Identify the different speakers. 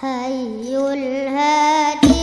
Speaker 1: حي الهادي.